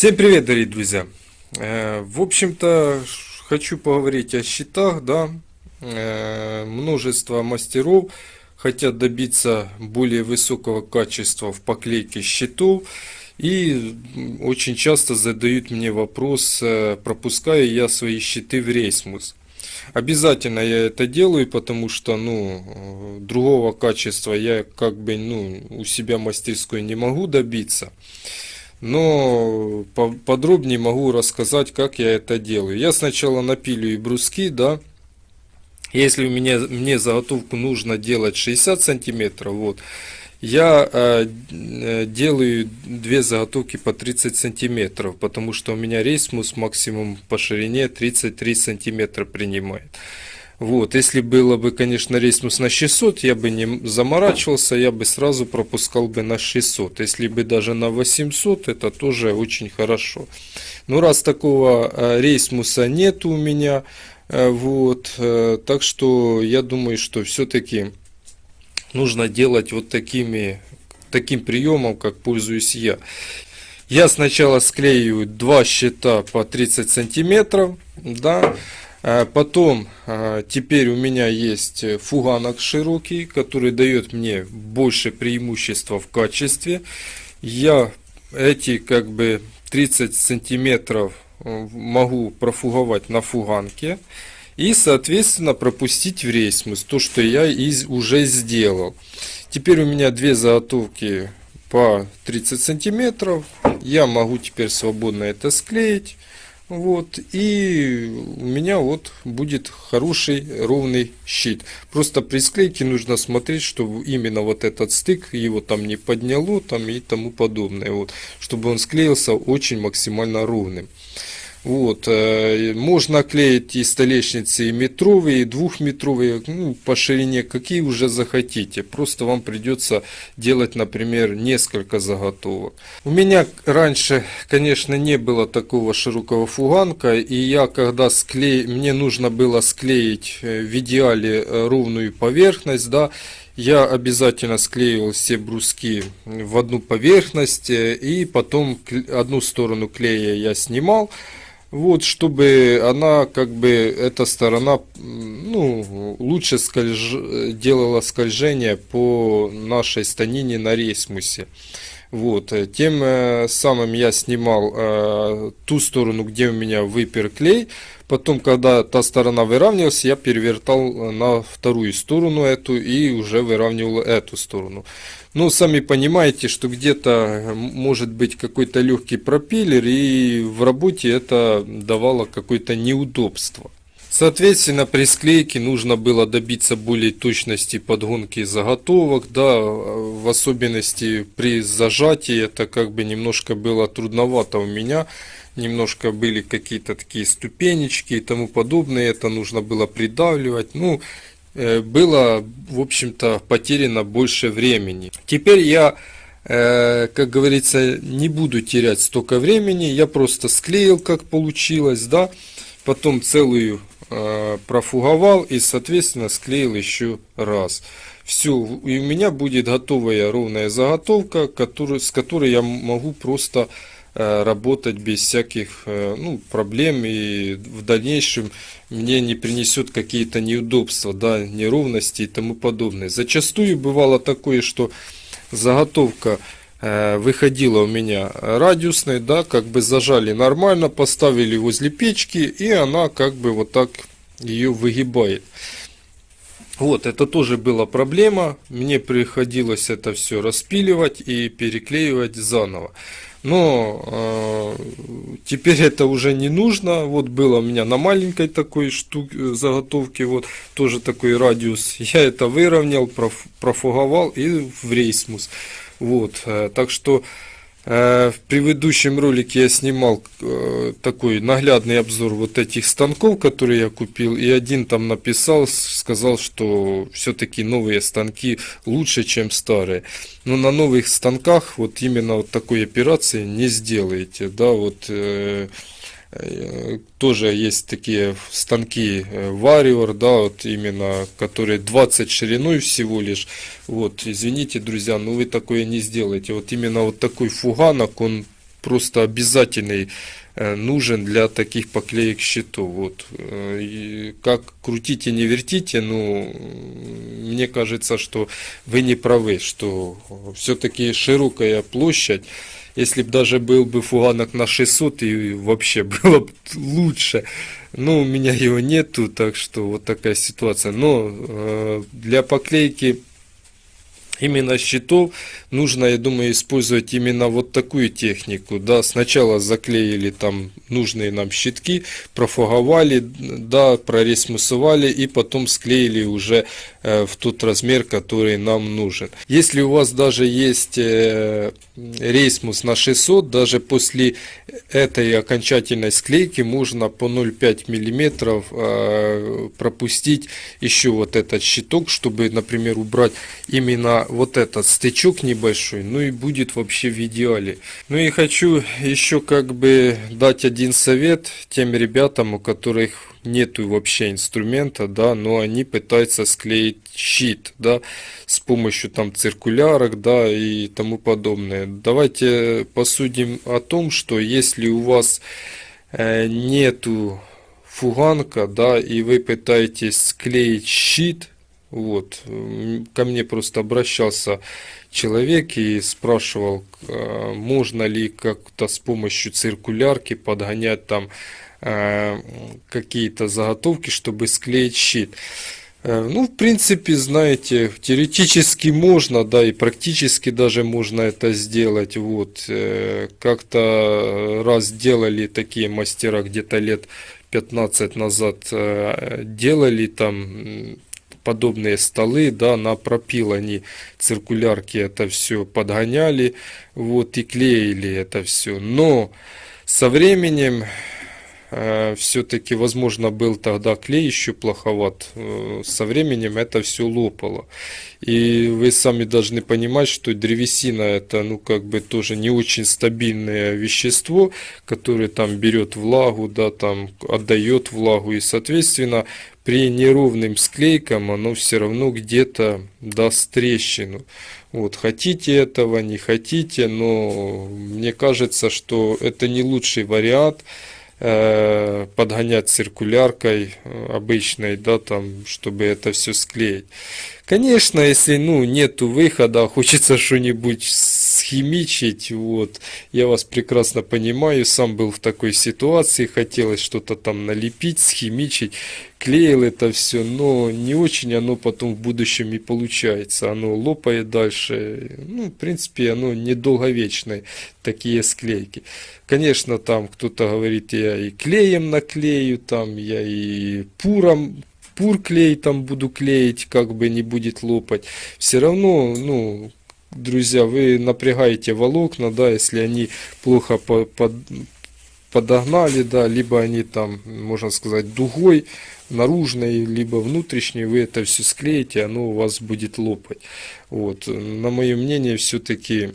Всем привет, дорогие друзья! Э, В общем-то, хочу поговорить о счетах, да. Э, Множество мастеров хотят добиться более высокого качества в поклейке щитов. И очень часто задают мне вопрос, э, пропускаю я свои щиты в рейсмус. Обязательно я это делаю, потому что, ну, другого качества я как бы, ну, у себя мастерской не могу добиться. Но по- подробнее могу рассказать, как я это делаю. Я сначала напилю и бруски, да. Если у меня, мне заготовку нужно делать 60 сантиметров, вот, я э, э, делаю две заготовки по 30 сантиметров, потому что у меня рейсмус максимум по ширине 33 сантиметра принимает. Вот, если было бы, конечно, рейсмус на 600, я бы не заморачивался, я бы сразу пропускал бы на 600. Если бы даже на 800, это тоже очень хорошо. Но раз такого э, рейсмуса нет у меня, э, вот, э, так что я думаю, что все-таки нужно делать вот такими, таким приемом, как пользуюсь я. Я сначала склеиваю два щита по 30 сантиметров, да, потом а, теперь у меня есть фуганок широкий, который дает мне больше преимущества в качестве. Я эти как бы 30 сантиметров э, могу профуговать на фуганке и соответственно пропустить в рейсмус то что я из, уже сделал. Теперь у меня две заготовки по 30 сантиметров. Я могу теперь свободно это склеить вот и у меня вот будет хороший ровный щит. Просто при склейке нужно смотреть чтобы именно вот этот стык его там не подняло там и тому подобное вот. Чтобы он склеился очень максимально ровным вот, э, можно клеить и столешницы и метровые, и двухметровые, ну, по ширине, какие уже захотите. Просто вам придется делать, например, несколько заготовок. У меня раньше, конечно, не было такого широкого фуганка, и я когда склеил, мне нужно было склеить э, в идеале э, ровную поверхность, да, я обязательно склеивал все бруски в одну поверхность, и потом одну сторону клея я снимал, вот, чтобы она, как бы, эта сторона, ну, лучше скольж- делала скольжение по нашей станине на рейсмусе. Вот, э, тем э, самым я снимал э, ту сторону, где у меня выпер клей. Потом, когда та сторона выравнивалась, я перевертал э, на вторую сторону эту и уже выравнивал эту сторону. Ну, сами понимаете, что где-то может быть какой-то легкий пропеллер, и в работе это давало какое-то неудобство. Соответственно, при склейке нужно было добиться более точности подгонки заготовок, да, в особенности при зажатии это как бы немножко было трудновато у меня, немножко были какие-то такие ступенечки и тому подобное, это нужно было придавливать, ну, было, в общем-то, потеряно больше времени. Теперь я э, как говорится, не буду терять столько времени, я просто склеил, как получилось, да, потом целую э, профуговал и, соответственно, склеил еще раз. Все, и у меня будет готовая ровная заготовка, которую, с которой я могу просто э, работать без всяких э, ну, проблем и в дальнейшем мне не принесет какие-то неудобства, да, неровности и тому подобное. Зачастую бывало такое, что заготовка э, выходила у меня радиусной, да, как бы зажали нормально, поставили возле печки, и она как бы вот так ее выгибает. Вот, это тоже была проблема. Мне приходилось это все распиливать и переклеивать заново. Но э, теперь это уже не нужно. Вот было у меня на маленькой такой штуке заготовке, вот тоже такой радиус. Я это выровнял, проф, профуговал и в рейсмус. Вот, э, так что э, в предыдущем ролике я снимал э, такой наглядный обзор вот этих станков, которые я купил, и один там написал, сказал, что все-таки новые станки лучше, чем старые. Но на новых станках вот именно вот такой операции не сделаете, да, вот э, э, тоже есть такие станки э, Warrior, да, вот именно, которые 20 шириной всего лишь. Вот, извините, друзья, но вы такое не сделаете. Вот именно вот такой фуганок, он просто обязательный э, нужен для таких поклеек щитов. Вот. Э, и как крутите, не вертите, ну, мне кажется, что вы не правы, что все-таки широкая площадь, если бы даже был бы фуганок на 600, и вообще было бы лучше. Но у меня его нету, так что вот такая ситуация. Но э, для поклейки именно щитов нужно, я думаю, использовать именно вот такую технику. Да, сначала заклеили там нужные нам щитки, профуговали, да, проресмусовали и потом склеили уже э, в тот размер, который нам нужен. Если у вас даже есть э, рейсмус на 600, даже после этой окончательной склейки можно по 0,5 миллиметров э, пропустить еще вот этот щиток, чтобы, например, убрать именно вот этот стычок небольшой, ну и будет вообще в идеале. Ну и хочу еще как бы дать один совет тем ребятам, у которых нету вообще инструмента, да, но они пытаются склеить щит, да, с помощью там циркулярок, да, и тому подобное. Давайте посудим о том, что если у вас э, нету фуганка, да, и вы пытаетесь склеить щит, вот, ко мне просто обращался человек и спрашивал, э, можно ли как-то с помощью циркулярки подгонять там э, какие-то заготовки, чтобы склеить щит. Э, ну, в принципе, знаете, теоретически можно, да, и практически даже можно это сделать. Вот, как-то раз делали такие мастера где-то лет 15 назад, делали там подобные столы, да, на пропил они циркулярки это все подгоняли, вот, и клеили это все. Но со временем все-таки, возможно, был тогда клей еще плоховат, э, со временем это все лопало. И вы сами должны понимать, что древесина это, ну, как бы тоже не очень стабильное вещество, которое там берет влагу, да, там отдает влагу, и, соответственно, при неровным склейкам оно все равно где-то даст трещину. Вот, хотите этого, не хотите, но мне кажется, что это не лучший вариант э, подгонять циркуляркой э, обычной, да, там, чтобы это все склеить. Конечно, если, ну, нету выхода, хочется что-нибудь схимичить, вот, я вас прекрасно понимаю, сам был в такой ситуации, хотелось что-то там налепить, схимичить, клеил это все, но не очень оно потом в будущем и получается, оно лопает дальше, ну, в принципе, оно недолговечное, такие склейки. Конечно, там кто-то говорит, я и клеем наклею, там, я и пуром пур клей там буду клеить, как бы не будет лопать. Все равно, ну, друзья, вы напрягаете волокна, да, если они плохо по, под, подогнали, да, либо они там, можно сказать, дугой наружной, либо внутренней, вы это все склеите, оно у вас будет лопать. Вот, на мое мнение, все-таки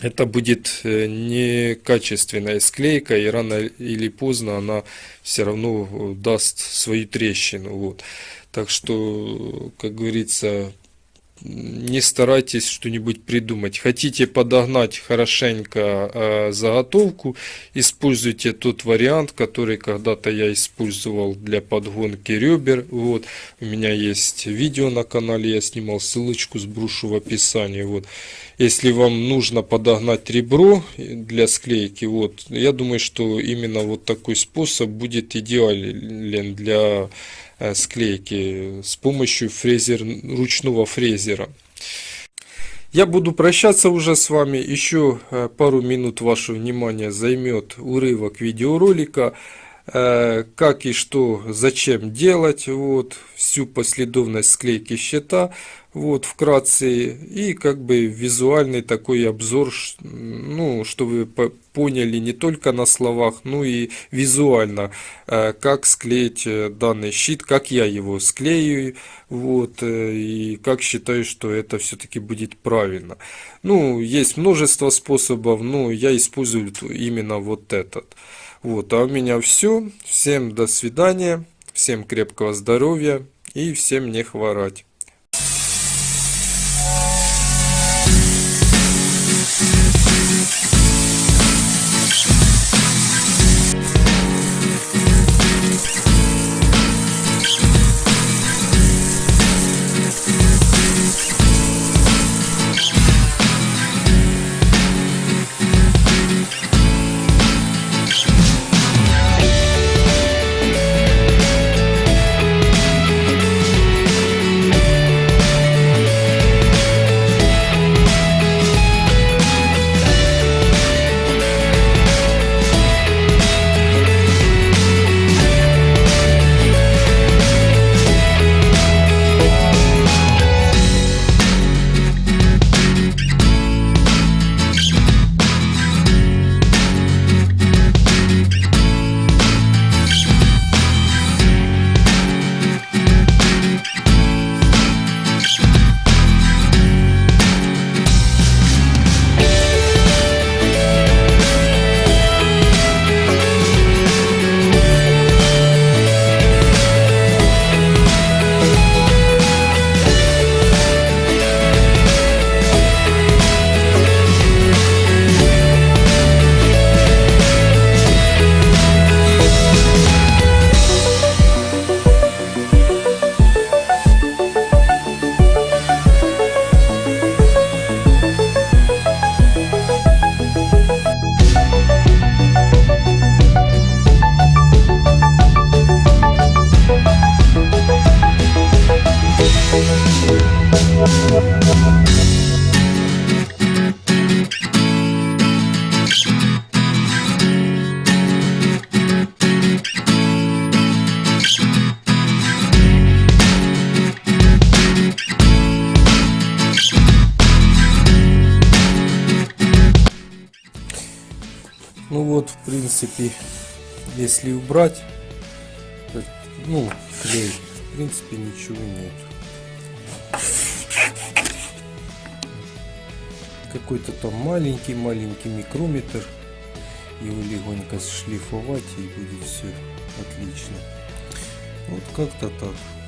это будет э, некачественная склейка, и рано или поздно она все равно даст свою трещину. Вот. Так что, как говорится, не старайтесь что-нибудь придумать. Хотите подогнать хорошенько э, заготовку, используйте тот вариант, который когда-то я использовал для подгонки ребер. Вот, у меня есть видео на канале, я снимал ссылочку, сброшу в описании. Вот. Если вам нужно подогнать ребро для склейки, вот, я думаю, что именно вот такой способ будет идеален для склейки с помощью фрезер, ручного фрезера. Я буду прощаться уже с вами. Еще э, пару минут ваше внимание займет урывок видеоролика. Э, как и что, зачем делать. Вот, всю последовность склейки щита вот вкратце и как бы визуальный такой обзор ну что вы поняли не только на словах но и визуально э, как склеить э, данный щит как я его склею вот и как считаю что это все-таки будет правильно ну есть множество способов но я использую именно вот этот вот а у меня все всем до свидания всем крепкого здоровья и всем не хворать Ну вот, в принципе, если убрать, ну, клей, в принципе, ничего нет. Какой-то там маленький-маленький микрометр. Его легонько шлифовать и будет все отлично. Вот как-то так.